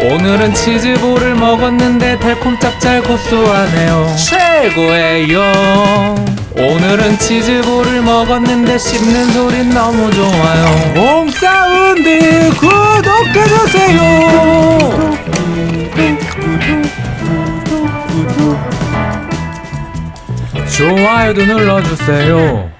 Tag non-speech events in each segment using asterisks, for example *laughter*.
오늘은 치즈볼을 먹었는데 달콤 짭짤 고소하네요. 최고예요 오늘은 치즈볼을 먹었는데 씹는 소리 너무 좋아요. 홈사운드 구독해주세요. 좋아요도 눌러주세요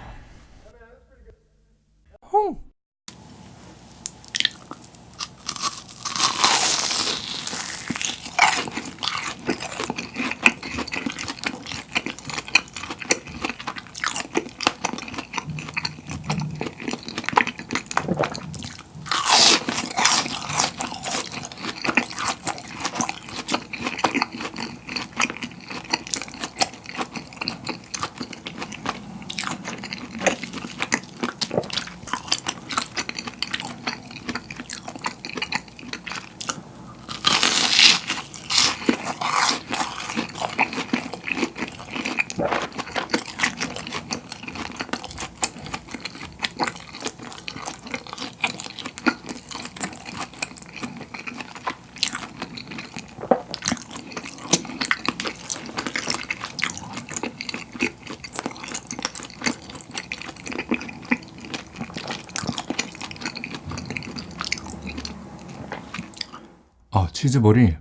아 치즈볼이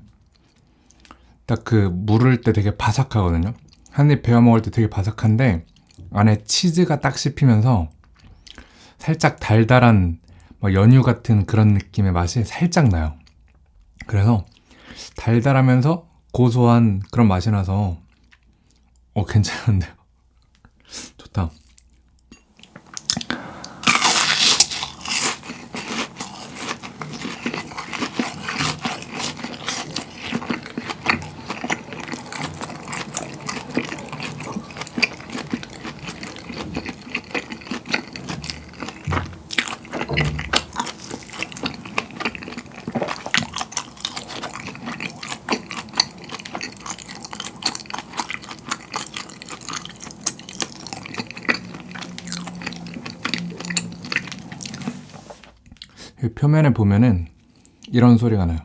딱 그 물을 때 되게 바삭하거든요. 한 입 베어 먹을 때 되게 바삭한데 안에 치즈가 딱 씹히면서 살짝 달달한 뭐 연유 같은 그런 느낌의 맛이 살짝 나요. 그래서 달달하면서 고소한 그런 맛이 나서 어 괜찮은데요? *laughs* 좋다 표면에 보면은 이런 소리가 나요.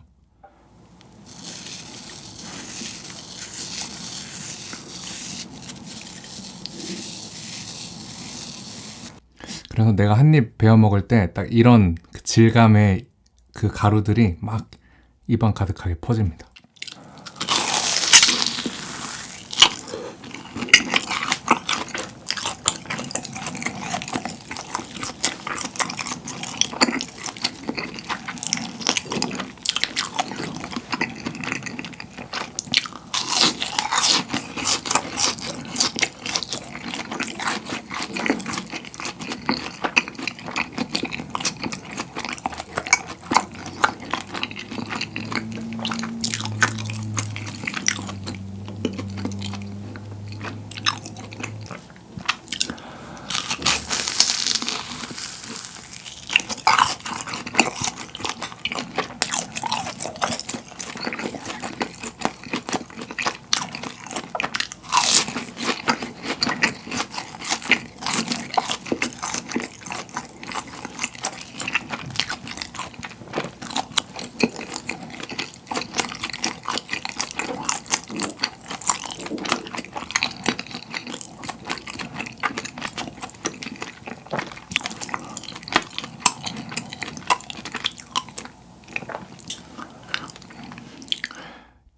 그래서 내가 한 입 베어 먹을 때 딱 이런 그 질감의 그 가루들이 막 입안 가득하게 퍼집니다.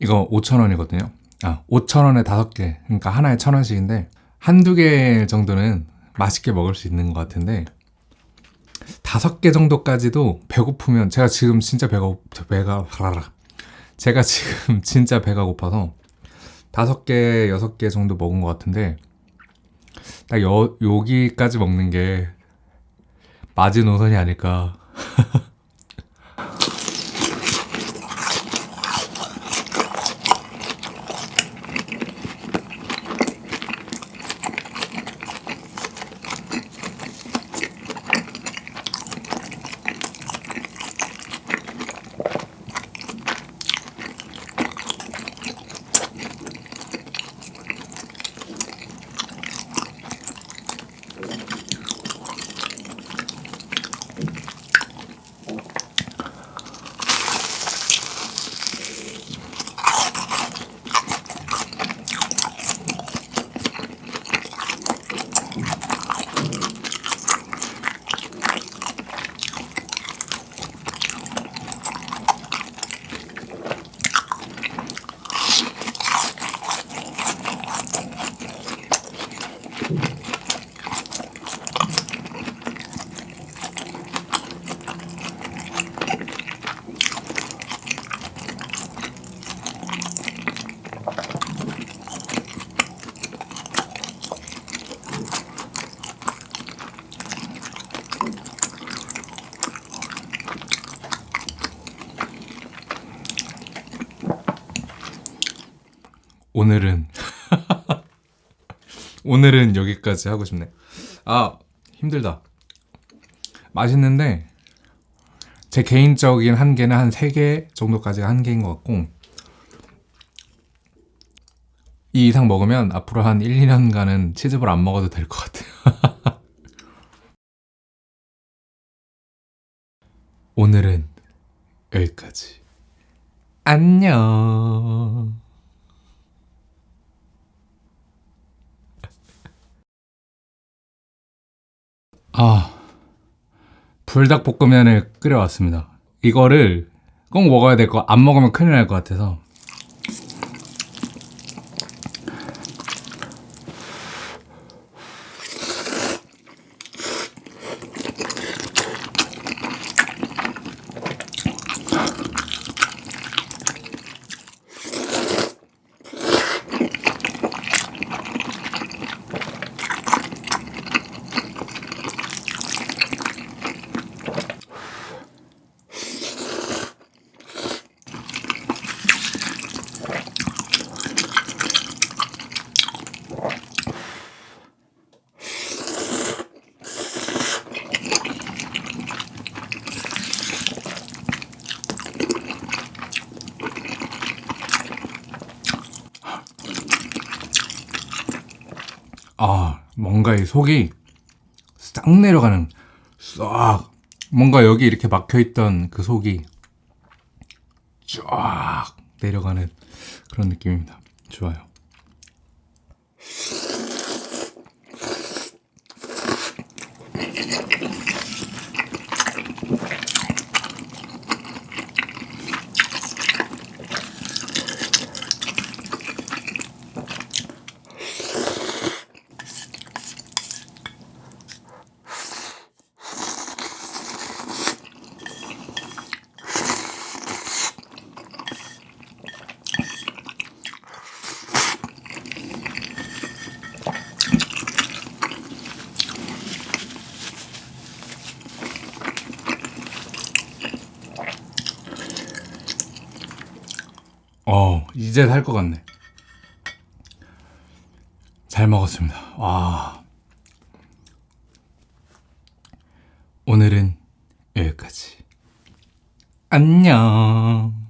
이거 5,000원이거든요. 아, 5,000원에 5개. 그러니까 하나에 1,000원씩인데 한두 개 정도는 맛있게 먹을 수 있는 것 같은데 다섯 개 정도까지도 배고프면 제가 지금 진짜 배가 고- 배가 제가 지금 *laughs* 진짜 배가 고파서 다섯 개 여섯 개 정도 먹은 것 같은데 딱 여, 여기까지 먹는 게 마지노선이 아닐까 오늘은 *laughs* 오늘은 여기까지 하고 싶네. 아 힘들다. 맛있는데 제 개인적인 한계는 한 3개 정도까지가 한계인 것 같고 이 이상 먹으면 앞으로 한 1, 2년간은 치즈볼 안 먹어도 될 것 같아요. *laughs* 오늘은 여기까지. 안녕. 아, 불닭볶음면을 끓여왔습니다. 이거를 꼭 먹어야 될 거, 안 먹으면 큰일 날 것 같아서. 아, 뭔가 이 속이 싹 내려가는, 싹, 뭔가 여기 이렇게 막혀있던 그 속이 쫙 내려가는 그런 느낌입니다. 좋아요. 어, 이제 살 것 같네. 잘 먹었습니다. 와. 오늘은 여기까지. 안녕.